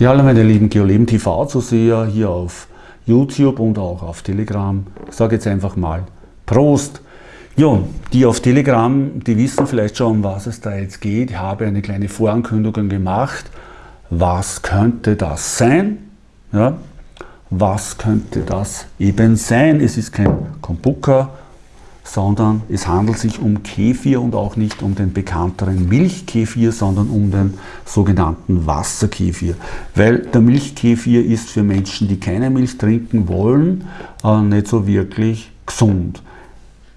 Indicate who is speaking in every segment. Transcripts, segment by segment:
Speaker 1: Ja, alle meine lieben Geoleben TV-Zuseher hier auf YouTube und auch auf Telegram. Ich sage jetzt einfach mal Prost! Ja, die auf Telegram, die wissen vielleicht schon, um was es da jetzt geht. Ich habe eine kleine Vorankündigung gemacht. Was könnte das sein? Ja, was könnte das eben sein? Es ist kein Kombuka, sondern es handelt sich um Kefir und auch nicht um den bekannteren Milchkefir, sondern um den sogenannten Wasserkefir. Weil der Milchkefir ist für Menschen, die keine Milch trinken wollen, äh, nicht so wirklich gesund.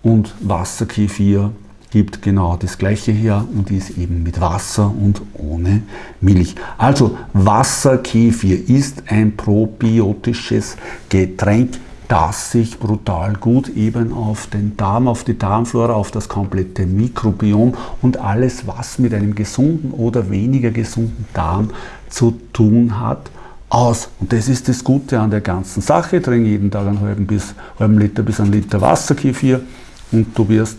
Speaker 1: Und Wasserkefir gibt genau das gleiche her und ist eben mit Wasser und ohne Milch. Also Wasserkefir ist ein probiotisches Getränk, das sich brutal gut eben auf den Darm, auf die Darmflora, auf das komplette Mikrobiom und alles, was mit einem gesunden oder weniger gesunden Darm zu tun hat, aus. Und das ist das Gute an der ganzen Sache. Ich trinke jeden Tag einen halben, bis, halben Liter bis einen Liter Wasserkefir und du wirst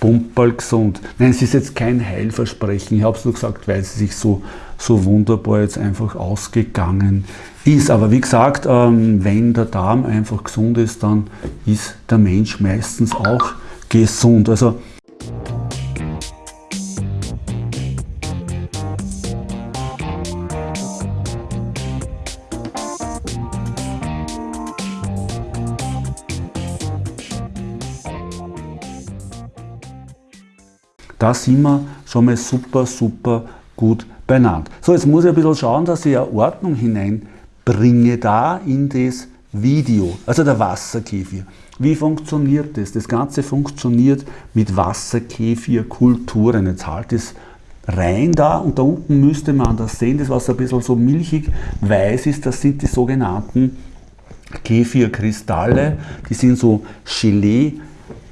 Speaker 1: pumperl gesund. Nein, es ist jetzt kein Heilversprechen. Ich habe es nur gesagt, weil es sich so, so wunderbar jetzt einfach ausgegangen ist. Aber wie gesagt, ähm, wenn der Darm einfach gesund ist, dann ist der Mensch meistens auch gesund. Also Da sind wir schon mal super, super gut beieinander. So, jetzt muss ich ein bisschen schauen, dass ich eine Ordnung hineinbringe da in das Video, also der Wasserkefir. Wie funktioniert das? Das Ganze funktioniert mit Wasserkefirkulturen. Jetzt halt es rein da und da unten müsste man das sehen, das was ein bisschen so milchig weiß ist, das sind die sogenannten Kefirkristalle. Die sind so Gelee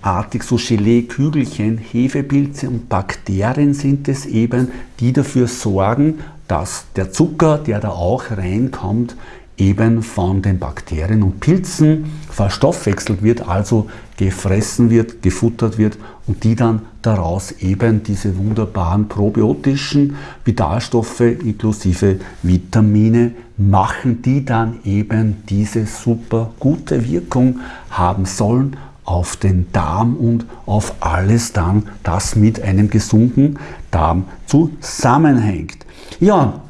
Speaker 1: artig so Gelee-Kügelchen, Hefepilze und Bakterien sind es eben, die dafür sorgen, dass der Zucker, der da auch reinkommt, eben von den Bakterien und Pilzen verstoffwechselt wird, also gefressen wird, gefuttert wird und die dann daraus eben diese wunderbaren probiotischen Vitalstoffe inklusive Vitamine machen, die dann eben diese super gute Wirkung haben sollen auf den Darm und auf alles dann, das mit einem gesunden Darm zusammenhängt. Ja,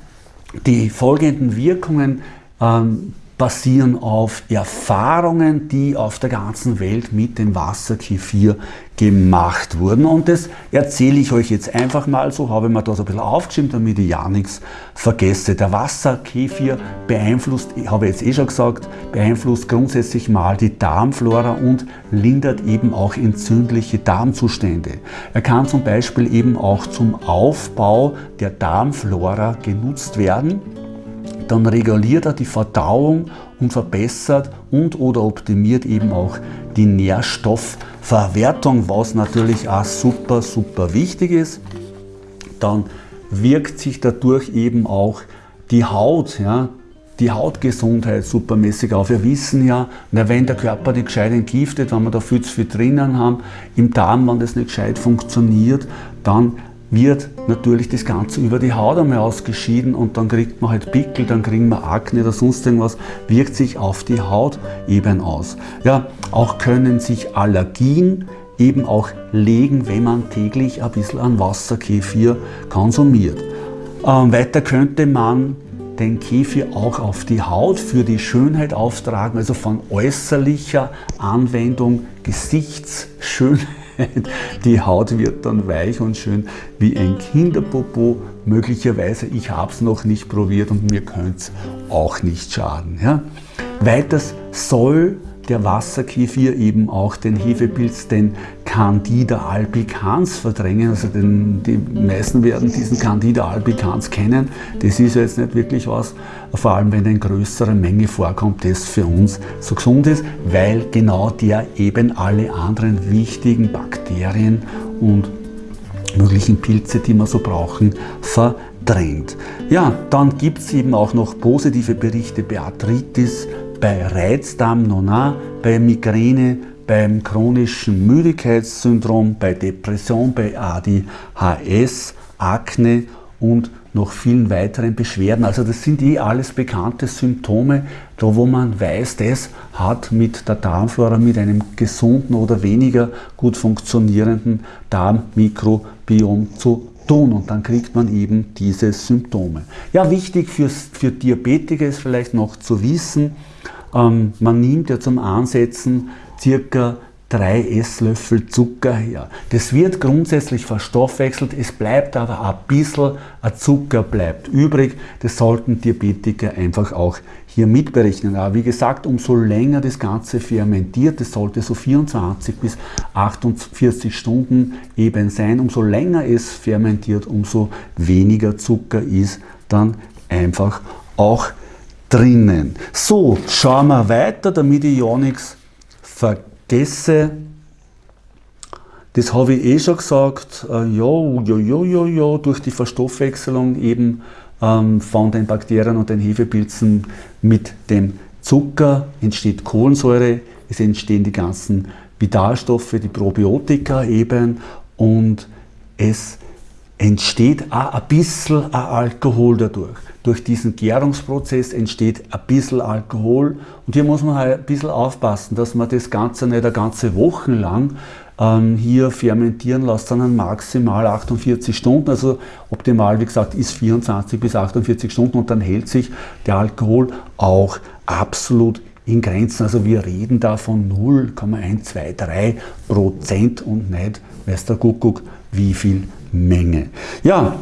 Speaker 1: die folgenden Wirkungen ähm, basieren auf Erfahrungen, die auf der ganzen Welt mit dem Wasserkefir gemacht wurden. Und das erzähle ich euch jetzt einfach mal so, habe ich mir da so ein bisschen aufgeschrieben, damit ich ja nichts vergesse. Der Wasserkefir beeinflusst, ich habe jetzt eh schon gesagt, beeinflusst grundsätzlich mal die Darmflora und lindert eben auch entzündliche Darmzustände. Er kann zum Beispiel eben auch zum Aufbau der Darmflora genutzt werden dann reguliert er die Verdauung und verbessert und oder optimiert eben auch die Nährstoffverwertung, was natürlich auch super, super wichtig ist. Dann wirkt sich dadurch eben auch die Haut, ja, die Hautgesundheit supermäßig auf. Wir wissen ja, wenn der Körper nicht gescheit entgiftet, wenn wir da viel zu viel drinnen haben, im Darm, wenn das nicht gescheit funktioniert, dann wird natürlich das Ganze über die Haut einmal ausgeschieden und dann kriegt man halt Pickel, dann kriegen wir Akne oder sonst irgendwas, wirkt sich auf die Haut eben aus. Ja, auch können sich Allergien eben auch legen, wenn man täglich ein bisschen an Wasserkefir konsumiert. Ähm, weiter könnte man den Kefir auch auf die Haut für die Schönheit auftragen, also von äußerlicher Anwendung, Gesichtsschönheit Die Haut wird dann weich und schön wie ein Kinderpopo. Möglicherweise, ich habe es noch nicht probiert und mir könnte es auch nicht schaden. Ja? Weiters soll der Wasserkefir eben auch den Hefepilz, den Candida albicans verdrängen. Also den, die meisten werden diesen Candida albicans kennen. Das ist ja jetzt nicht wirklich was, vor allem wenn eine größere Menge vorkommt, das für uns so gesund ist, weil genau der eben alle anderen wichtigen Bakterien und möglichen Pilze, die wir so brauchen, verdrängt. Ja, dann gibt es eben auch noch positive Berichte bei Arthritis, bei Reizdarm Nona, bei Migräne, beim chronischen Müdigkeitssyndrom, bei Depression, bei ADHS, Akne und noch vielen weiteren Beschwerden. Also das sind eh alles bekannte Symptome, da wo man weiß, das hat mit der Darmflora, mit einem gesunden oder weniger gut funktionierenden Darmmikrobiom zu tun und dann kriegt man eben diese Symptome. Ja, wichtig für, für Diabetiker ist vielleicht noch zu wissen, ähm, man nimmt ja zum Ansetzen circa drei Esslöffel Zucker her. Das wird grundsätzlich verstoffwechselt, es bleibt aber ein bisschen Zucker bleibt übrig. Das sollten Diabetiker einfach auch hier mitberechnen. Aber wie gesagt, umso länger das Ganze fermentiert, das sollte so 24 bis 48 Stunden eben sein, umso länger es fermentiert, umso weniger Zucker ist dann einfach auch drinnen. So, schauen wir weiter, damit ja nichts vergesse. Das habe ich eh schon gesagt, äh, ja, ja, ja, ja, ja, durch die Verstoffwechselung eben ähm, von den Bakterien und den Hefepilzen mit dem Zucker entsteht Kohlensäure, es entstehen die ganzen Vitalstoffe, die Probiotika eben. Und es entsteht auch ein bisschen Alkohol dadurch. Durch diesen Gärungsprozess entsteht ein bisschen Alkohol und hier muss man halt ein bisschen aufpassen, dass man das Ganze nicht eine ganze Woche lang ähm, hier fermentieren lässt, sondern maximal 48 Stunden. Also optimal, wie gesagt, ist 24 bis 48 Stunden und dann hält sich der Alkohol auch absolut in Grenzen. Also wir reden da von 0,123 Prozent und nicht, weiß der Kuckuck, wie viel Menge. Ja,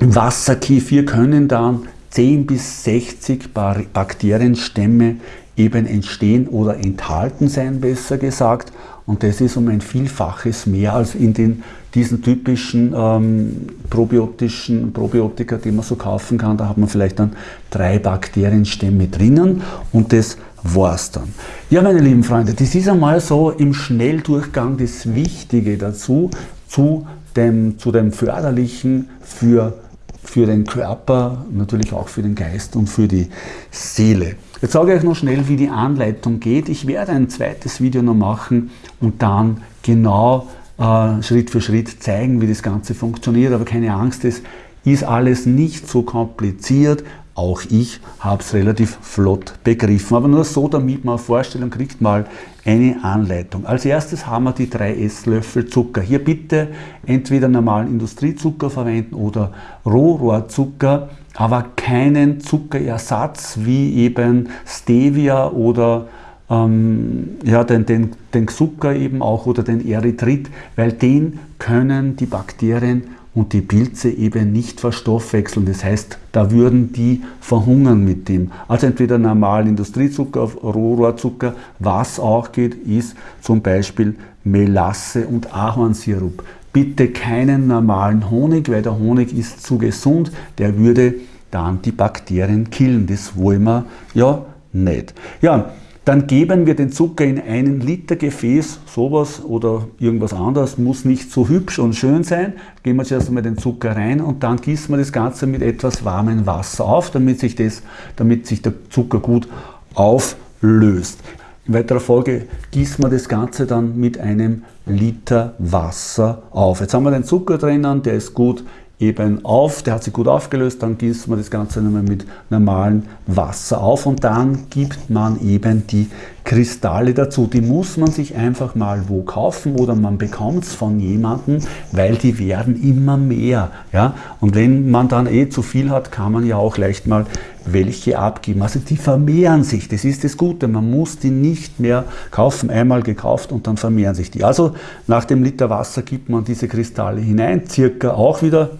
Speaker 1: im Wasserkefir können dann 10 bis 60 Bakterienstämme eben entstehen oder enthalten sein, besser gesagt. Und das ist um ein Vielfaches mehr als in den, diesen typischen ähm, probiotischen Probiotika, die man so kaufen kann. Da hat man vielleicht dann drei Bakterienstämme drinnen und das war's dann. Ja, meine lieben Freunde, das ist einmal so im Schnelldurchgang das Wichtige dazu, zu dem, zu dem Förderlichen für, für den Körper, natürlich auch für den Geist und für die Seele. Jetzt sage ich euch noch schnell, wie die Anleitung geht. Ich werde ein zweites Video noch machen und dann genau äh, Schritt für Schritt zeigen, wie das Ganze funktioniert. Aber keine Angst, es ist alles nicht so kompliziert. Auch ich habe es relativ flott begriffen. Aber nur so, damit man eine Vorstellung kriegt, mal eine Anleitung. Als erstes haben wir die drei Esslöffel Zucker. Hier bitte entweder normalen Industriezucker verwenden oder Rohrohrzucker, aber keinen Zuckerersatz wie eben Stevia oder ähm, ja, den, den, den Zucker eben auch oder den Erythrit, weil den können die Bakterien und die Pilze eben nicht verstoffwechseln. Das heißt, da würden die verhungern mit dem. Also entweder normal Industriezucker, Rohrzucker, was auch geht, ist zum Beispiel Melasse und Ahornsirup. Bitte keinen normalen Honig, weil der Honig ist zu gesund, der würde dann die Bakterien killen. Das wollen wir ja nicht. Ja, dann geben wir den Zucker in einen Liter Gefäß, sowas oder irgendwas anderes, muss nicht so hübsch und schön sein. Geben wir zuerst einmal den Zucker rein und dann gießen wir das Ganze mit etwas warmem Wasser auf, damit sich, das, damit sich der Zucker gut auflöst. In weiterer Folge gießen wir das Ganze dann mit einem Liter Wasser auf. Jetzt haben wir den Zucker drinnen, der ist gut eben auf, der hat sich gut aufgelöst, dann gießt man das Ganze nochmal mit normalem Wasser auf und dann gibt man eben die Kristalle dazu. Die muss man sich einfach mal wo kaufen oder man bekommt es von jemandem, weil die werden immer mehr. Ja? Und wenn man dann eh zu viel hat, kann man ja auch leicht mal welche abgeben. Also die vermehren sich, das ist das Gute. Man muss die nicht mehr kaufen, einmal gekauft und dann vermehren sich die. Also nach dem Liter Wasser gibt man diese Kristalle hinein, circa auch wieder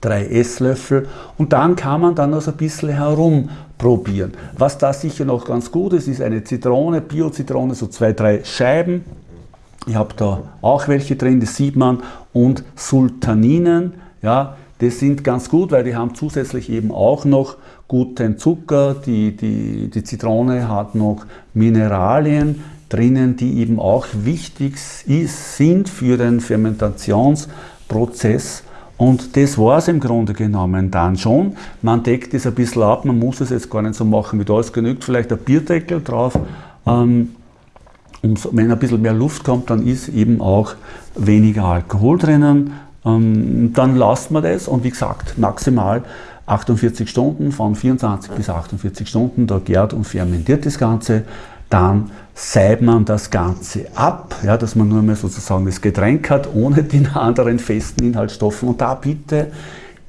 Speaker 1: drei Esslöffel und dann kann man dann noch so ein bisschen herumprobieren. Was da sicher noch ganz gut ist, ist eine Zitrone, Bio-Zitrone, so zwei, drei Scheiben. Ich habe da auch welche drin, das sieht man, und Sultaninen, ja, das sind ganz gut, weil die haben zusätzlich eben auch noch guten Zucker, die, die, die Zitrone hat noch Mineralien drinnen, die eben auch wichtig sind für den Fermentationsprozess und das war es im Grunde genommen dann schon. Man deckt es ein bisschen ab, man muss es jetzt gar nicht so machen wie da. Es genügt vielleicht ein Bierdeckel drauf. Ähm, und wenn ein bisschen mehr Luft kommt, dann ist eben auch weniger Alkohol drinnen. ähm, dann lasst man das und wie gesagt, maximal 48 Stunden, von 24 bis 48 Stunden, da gärt und fermentiert das Ganze. Dann seibt man das Ganze ab, ja, dass man nur mehr sozusagen das Getränk hat, ohne die anderen festen Inhaltsstoffe. Und da bitte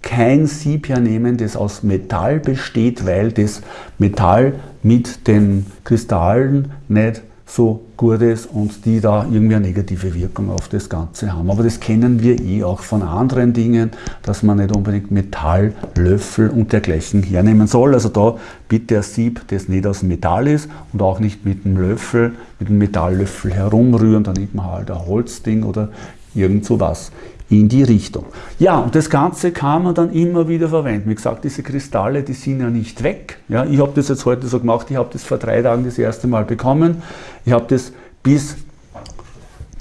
Speaker 1: kein Sieb hernehmen, das aus Metall besteht, weil das Metall mit den Kristallen nicht so gut ist und die da irgendwie eine negative Wirkung auf das Ganze haben. Aber das kennen wir eh auch von anderen Dingen, dass man nicht unbedingt Metall, Löffel und dergleichen hernehmen soll. Also da bitte ein Sieb, das nicht aus Metall ist und auch nicht mit einem Löffel, mit einem Metalllöffel herumrühren, dann nimmt man halt ein Holzding oder irgend so was in die Richtung. Ja, und das Ganze kann man dann immer wieder verwenden. Wie gesagt, diese Kristalle, die sind ja nicht weg. Ja, ich habe das jetzt heute so gemacht, ich habe das vor drei Tagen das erste Mal bekommen. Ich habe das bis,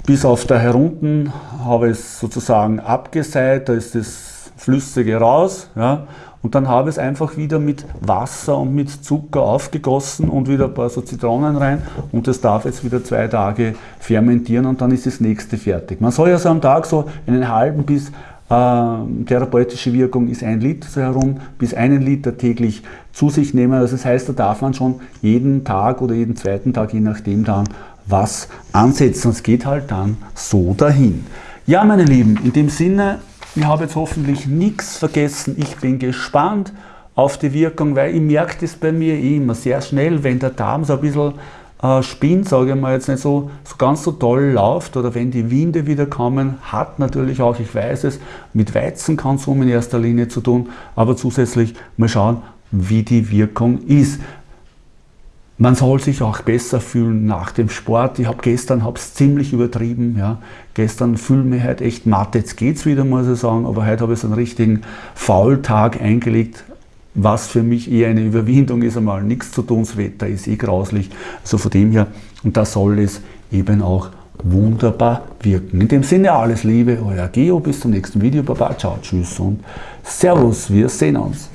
Speaker 1: bis auf da herunten, habe es sozusagen abgeseit, da ist das Flüssige raus. Ja, und dann habe ich es einfach wieder mit Wasser und mit Zucker aufgegossen und wieder ein paar so Zitronen rein und das darf jetzt wieder zwei Tage fermentieren und dann ist das nächste fertig. Man soll ja so am Tag so einen halben bis äh, therapeutische Wirkung ist ein Liter so herum, bis einen Liter täglich zu sich nehmen. Also das heißt, da darf man schon jeden Tag oder jeden zweiten Tag, je nachdem dann, was ansetzen. Es geht halt dann so dahin. Ja, meine Lieben, in dem Sinne, ich habe jetzt hoffentlich nichts vergessen. Ich bin gespannt auf die Wirkung, weil ich merke das bei mir immer sehr schnell, wenn der Darm so ein bisschen äh, spinnt, sage ich mal, jetzt nicht so, so ganz so toll läuft oder wenn die Winde wieder kommen, hat natürlich auch, ich weiß es, mit Weizenkonsum in erster Linie zu tun, aber zusätzlich mal schauen, wie die Wirkung ist. Man soll sich auch besser fühlen nach dem Sport. Ich habe gestern hab's ziemlich übertrieben. Ja. Gestern fühle mich halt echt matt. Jetzt geht's wieder, muss ich sagen. Aber heute habe ich so einen richtigen Faultag eingelegt, was für mich eher eine Überwindung ist, einmal nichts zu tun. Das Wetter ist eh grauslich. Also von dem her, und da soll es eben auch wunderbar wirken. In dem Sinne alles Liebe, euer Geo. Bis zum nächsten Video. Baba, ciao, tschüss und Servus. Wir sehen uns.